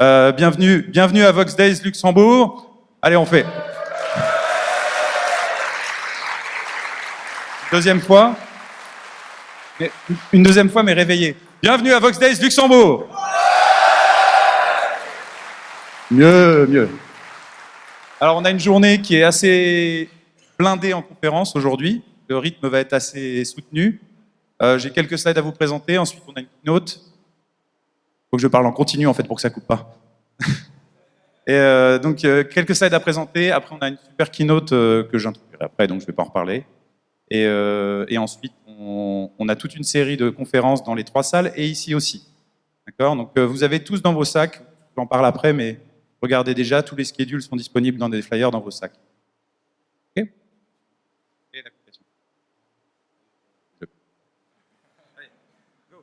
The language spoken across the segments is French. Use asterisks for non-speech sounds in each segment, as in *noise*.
Euh, bienvenue, bienvenue à Vox Days Luxembourg. Allez, on fait. Deuxième fois. Une deuxième fois, mais réveillé. Bienvenue à Vox Days Luxembourg. Mieux, mieux. Alors, on a une journée qui est assez blindée en conférence aujourd'hui. Le rythme va être assez soutenu. Euh, J'ai quelques slides à vous présenter. Ensuite, on a une note. Faut que je parle en continu, en fait, pour que ça coupe pas. *laughs* Et euh, donc, euh, quelques slides à présenter. Après, on a une super keynote euh, que j'introduirai après, donc je ne vais pas en reparler. Et, ensuite, on, on, a toute une série de conférences dans les trois salles et ici aussi. D'accord? Donc, vous avez tous dans vos sacs, j'en parle après, mais regardez déjà, tous les schedules sont disponibles dans des flyers dans vos sacs. OK et l'application. Allez, go.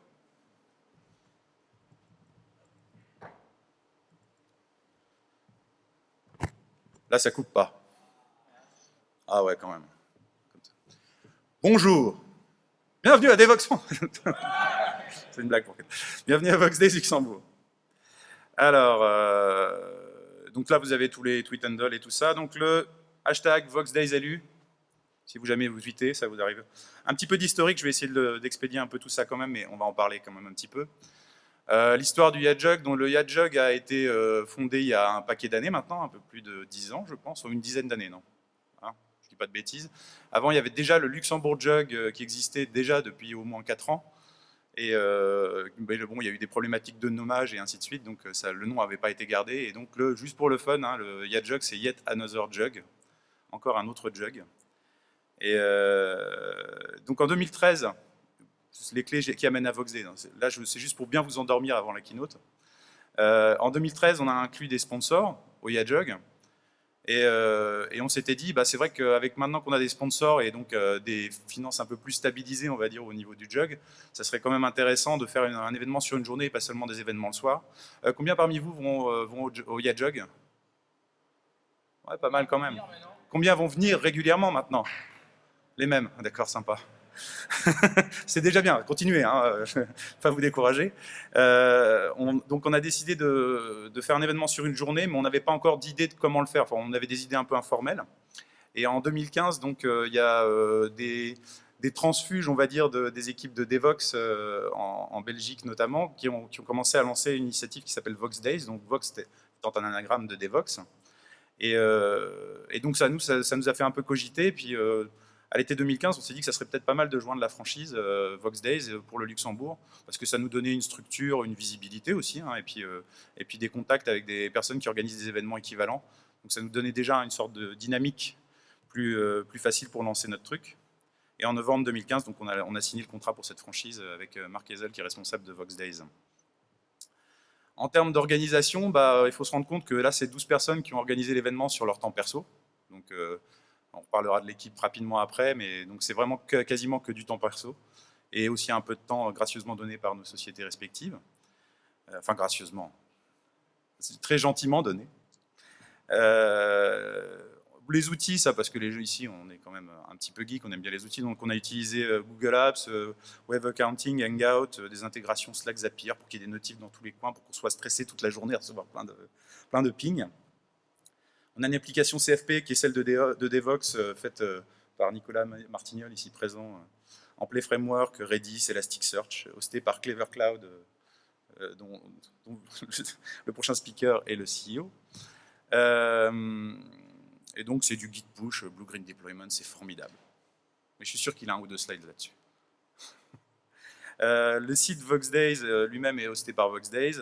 Là, ça coupe pas. Ah ouais, quand même. Bonjour. Bienvenue à Devox. *laughs* C'est une blague pour Bienvenue à Vox Days Luxembourg. Alors, euh, donc là, vous avez tous les tweet handles et tout ça. Donc le hashtag Vox Days élu. Si vous jamais vous tweetez, ça vous arrive. Un petit peu d'historique, je vais essayer d'expédier un peu tout ça quand même, mais on va en parler quand même un petit peu. Euh, L'histoire du Yadjug, dont le Yadjug a été euh, fondé il y a un paquet d'années maintenant, un peu plus de 10 ans, je pense, ou une dizaine d'années, non? Hein? Je dis pas de bêtises. Avant, il y avait déjà le Luxembourg Jug euh, qui existait déjà depuis au moins 4 ans. Et bon, il y a eu des problématiques de nommage et ainsi de suite, donc ça, le nom n'avait pas été gardé. Et donc, le, juste pour le fun, hein, le Yadjug, c'est Yet Another Jug, encore un autre jug. Et donc en 2013, les clés qui amènent à VoxD, là c'est juste pour bien vous endormir avant la keynote. Euh, en 2013, on a inclus des sponsors au Yadjug. Et, euh, et, on s'était dit, bah, c'est vrai qu'avec maintenant qu'on a des sponsors et donc euh, des finances un peu plus stabilisées, on va dire, au niveau du jug, ça serait quand même intéressant de faire une, un événement sur une journée et pas seulement des événements le soir. Combien parmi vous vont, vont au, au Yadjug Ouais, pas mal quand même. Combien vont venir régulièrement maintenant? Les mêmes, d'accord, sympa. *laughs* c'est déjà bien, continuez, hein, *laughs* pas vous décourager. Euh, on, donc on a décidé de, faire un événement sur une journée, mais on n'avait pas encore d'idée de comment le faire. On avait des idées un peu informelles. Et en 2015, donc euh, il y a euh, des, transfuges, on va dire, de, des équipes de Devox en, Belgique notamment, qui ont, commencé à lancer une initiative qui s'appelle Vox Days. Donc Vox étant un anagramme de Devox. Et, donc ça nous, ça, nous a fait un peu cogiter. Puis à l'été 2015, on s'est dit que ça serait peut-être pas mal de joindre la franchise euh, Vox Days euh, pour le Luxembourg, parce que ça nous donnait une structure, une visibilité aussi, hein, et, puis, euh, et puis des contacts avec des personnes qui organisent des événements équivalents. Donc ça nous donnait déjà une sorte de dynamique plus, facile pour lancer notre truc. Et en novembre 2015, donc on, a, signé le contrat pour cette franchise avec Marc Ezel, qui est responsable de Vox Days. En termes d'organisation, bah, il faut se rendre compte que là, c'est 12 personnes qui ont organisé l'événement sur leur temps perso. Donc, on parlera de l'équipe rapidement après, mais donc c'est vraiment quasiment que du temps perso et aussi un peu de temps gracieusement donné par nos sociétés respectives. Euh, enfin, gracieusement. C'est très gentiment donné. Euh, les outils, ça, parce que les jeux ici, on est quand même un petit peu geek, on aime bien les outils, donc on a utilisé euh, Google Apps, Web Accounting, Hangout, des intégrations Slack, Zapier, pour qu'il y ait des notifs dans tous les coins, pour qu'on soit stressé toute la journée à recevoir plein de, plein de pings. Une application CFP qui est celle de, de Devox, euh, faite euh, par Nicolas Martignol, ici présent, euh, en Play Framework, Redis, Elasticsearch, hostée par Clever Cloud, dont, *laughs* le prochain speaker est le CEO. et donc, c'est du Git push, Blue Green Deployment, c'est formidable. Mais je suis sûr qu'il a un ou deux slides là-dessus. *laughs* le site Vox Days lui-même est hosté par Vox Days.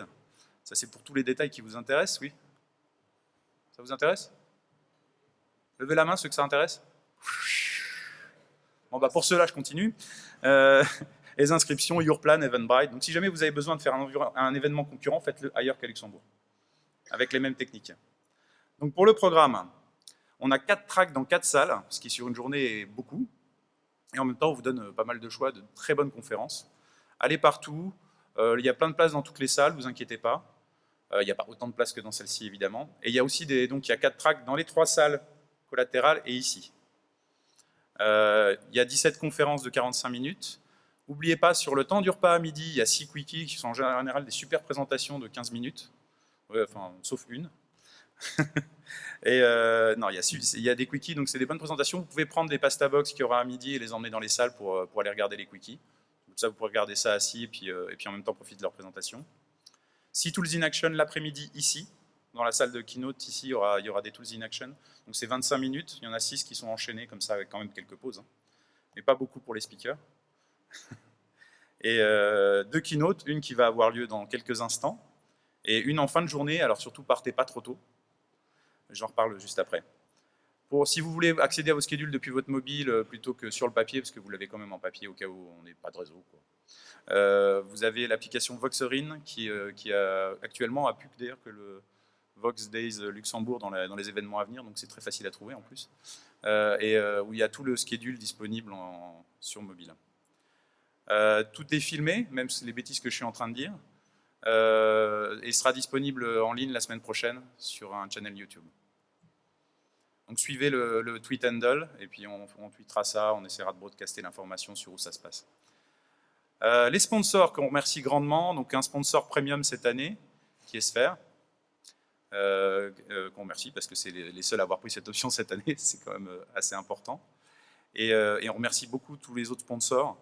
Ça, c'est pour tous les détails qui vous intéressent, oui? Ça vous intéresse? Levez la main ceux que ça intéresse? Bon, bah pour cela, je continue. Euh, *laughs* les inscriptions, Yourplan, Eventbrite. Donc si jamais vous avez besoin de faire un, événement concurrent, faites-le ailleurs qu'à Luxembourg, avec les mêmes techniques. Donc pour le programme, on a quatre tracks dans quatre salles, ce qui sur une journée est beaucoup. Et en même temps, on vous donne pas mal de choix, de très bonnes conférences. Allez partout, euh, il y a plein de places dans toutes les salles, vous inquiétez pas. Euh, il n'y a pas autant de place que dans celle-ci, évidemment. Et il y a aussi des, donc y a quatre tracks dans les trois salles collatérales et ici. Euh, il y a 17 conférences de 45 minutes. N'oubliez pas, sur le temps du repas à midi, il y a 6 quickies qui sont en général des super présentations de 15 minutes. Enfin, sauf une. *laughs* et euh, non, il y, a, y a des quickies, donc c'est des bonnes présentations. Vous pouvez prendre des pasta box qu'il y aura à midi et les emmener dans les salles pour, pour aller regarder les quickies. Comme ça, vous pourrez regarder ça assis et puis, et puis en même temps profiter de leur présentation. Six Tools in Action l'après-midi ici, dans la salle de keynote, ici, il y aura, il y aura des Tools in Action. Donc c'est 25 minutes, il y en a 6 qui sont enchaînés comme ça avec quand même quelques pauses. Hein. Mais pas beaucoup pour les speakers. *laughs* et euh, deux keynotes, une qui va avoir lieu dans quelques instants, et une en fin de journée, alors surtout partez pas trop tôt. J'en reparle juste après. Si vous voulez accéder à vos schedules depuis votre mobile euh, plutôt que sur le papier, parce que vous l'avez quand même en papier au cas où on n'est pas de réseau, euh, vous avez l'application Voxerin qui, euh, actuellement a plus que d'ailleurs que le Vox Days Luxembourg dans, les événements à venir, donc c'est très facile à trouver en plus, et où il y a tout le schedule disponible sur mobile. tout est filmé, même les bêtises que je suis en train de dire, et sera disponible en ligne la semaine prochaine sur un channel YouTube. Donc suivez le, tweet handle, et puis on, on, tweetera ça, on essaiera de broadcaster l'information sur où ça se passe. Euh, les sponsors qu'on remercie grandement, donc un sponsor premium cette année, qui est Sphere, euh, euh, qu'on remercie parce que c'est les, seuls à avoir pris cette option cette année, *laughs* c'est quand même assez important. Et, on remercie beaucoup tous les autres sponsors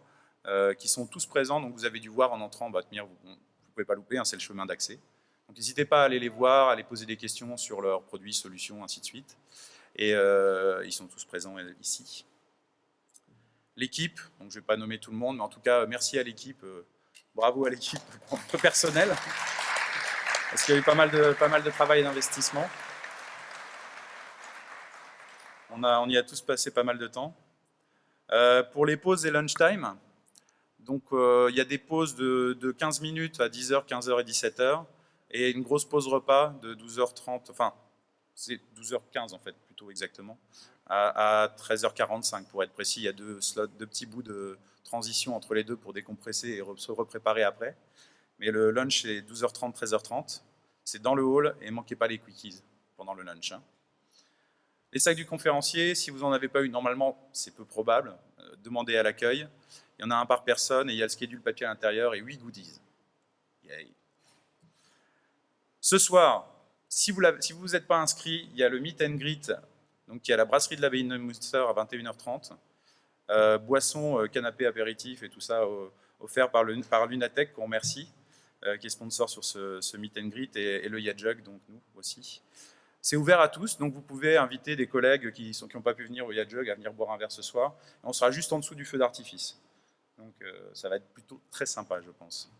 qui sont tous présents, donc vous avez dû voir en entrant, bah, vous ne pouvez pas louper, hein, c'est le chemin d'accès. Donc n'hésitez pas à aller les voir, à les poser des questions sur leurs produits, solutions, ainsi de suite. Et euh, ils sont tous présents ici. L'équipe, je ne vais pas nommer tout le monde, mais en tout cas, merci à l'équipe, euh, bravo à l'équipe *laughs* personnelle, parce qu'il y a eu pas mal de, travail et d'investissement. On, y a tous passé pas mal de temps. Euh, pour les pauses et lunchtime, donc il y a des pauses de, de 15 minutes à 10h, 15h et 17h, et une grosse pause repas de 12h30, enfin c'est 12h15 en fait, plutôt exactement, à, 13h45 pour être précis. Il y a deux slots, deux petits bouts de transition entre les deux pour décompresser et se repréparer après. Mais le lunch c'est 12h30, 13h30. C'est dans le hall et manquez pas les quickies pendant le lunch. Hein. Les sacs du conférencier, si vous n'en avez pas eu, normalement, c'est peu probable. Euh, demandez à l'accueil. Il y en a un par personne et il y a le schedule papier à l'intérieur et 8 goodies. Ce soir, si vous ne vous êtes pas inscrit, il y a le Meet and Greet, donc il y a la brasserie de l'abbaye de Neumünster à 21h30. Euh, boissons, euh, canapé, apéritif et tout ça euh, offert par, Lunatech, qu'on remercie, qui est sponsor sur ce, Meet and Greet, et, le Yajug, donc nous aussi. C'est ouvert à tous, donc vous pouvez inviter des collègues qui n'ont qui pas pu venir au Yajug à venir boire un verre ce soir. on sera juste en dessous du feu d'artifice. Donc ça va être plutôt très sympa, je pense.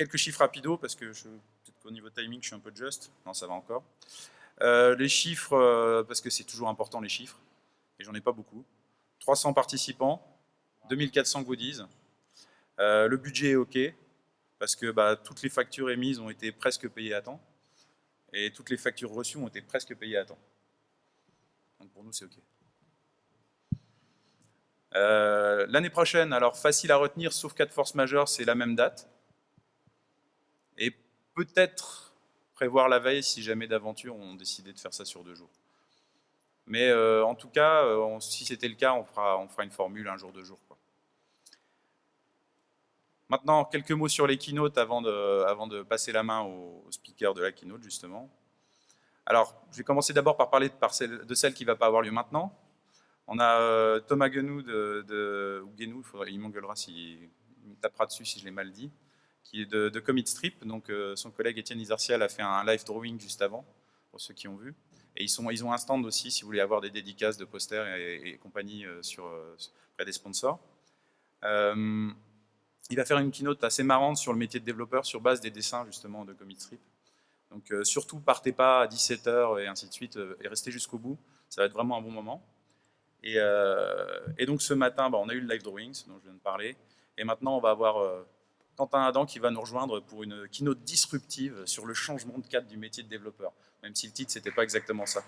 Quelques chiffres rapidos, parce que je au niveau timing, je suis un peu juste. Non, ça va encore. Euh, les chiffres, euh, parce que c'est toujours important les chiffres, et j'en ai pas beaucoup. 300 participants, 2400 goodies. Euh, le budget est OK, parce que bah, toutes les factures émises ont été presque payées à temps, et toutes les factures reçues ont été presque payées à temps. Donc pour nous, c'est OK. L'année prochaine, alors facile à retenir, sauf cas de force majeure, c'est la même date. Et peut-être prévoir la veille si jamais d'aventure on décidait de faire ça sur deux jours. Mais euh, en tout cas, euh, si c'était le cas, on fera, une formule un jour, deux jours. Maintenant, quelques mots sur les keynotes avant de, passer la main au, speaker de la keynote, justement. Alors, je vais commencer d'abord par parler de, celle, qui ne va pas avoir lieu maintenant. On a euh, Thomas Guenou, ou Guenou, il m'engueulera s'il me tapera dessus si je l'ai mal dit, qui est de, Commit Strip. Donc, euh, son collègue Étienne Isartial a fait un live drawing juste avant, pour ceux qui ont vu. Et ils, sont, ils ont un stand aussi, si vous voulez avoir des dédicaces de posters et, compagnie euh, sur, euh, près des sponsors. il va faire une keynote assez marrante sur le métier de développeur sur base des dessins justement de Commit Strip. Donc surtout, partez pas à 17h et ainsi de suite, et restez jusqu'au bout. Ça va être vraiment un bon moment. Et, et donc ce matin, bah, on a eu le live drawings dont je viens de parler. Et maintenant, on va avoir Quentin Adam qui va nous rejoindre pour une keynote disruptive sur le changement de cadre du métier de développeur, même si le titre, c'était pas exactement ça.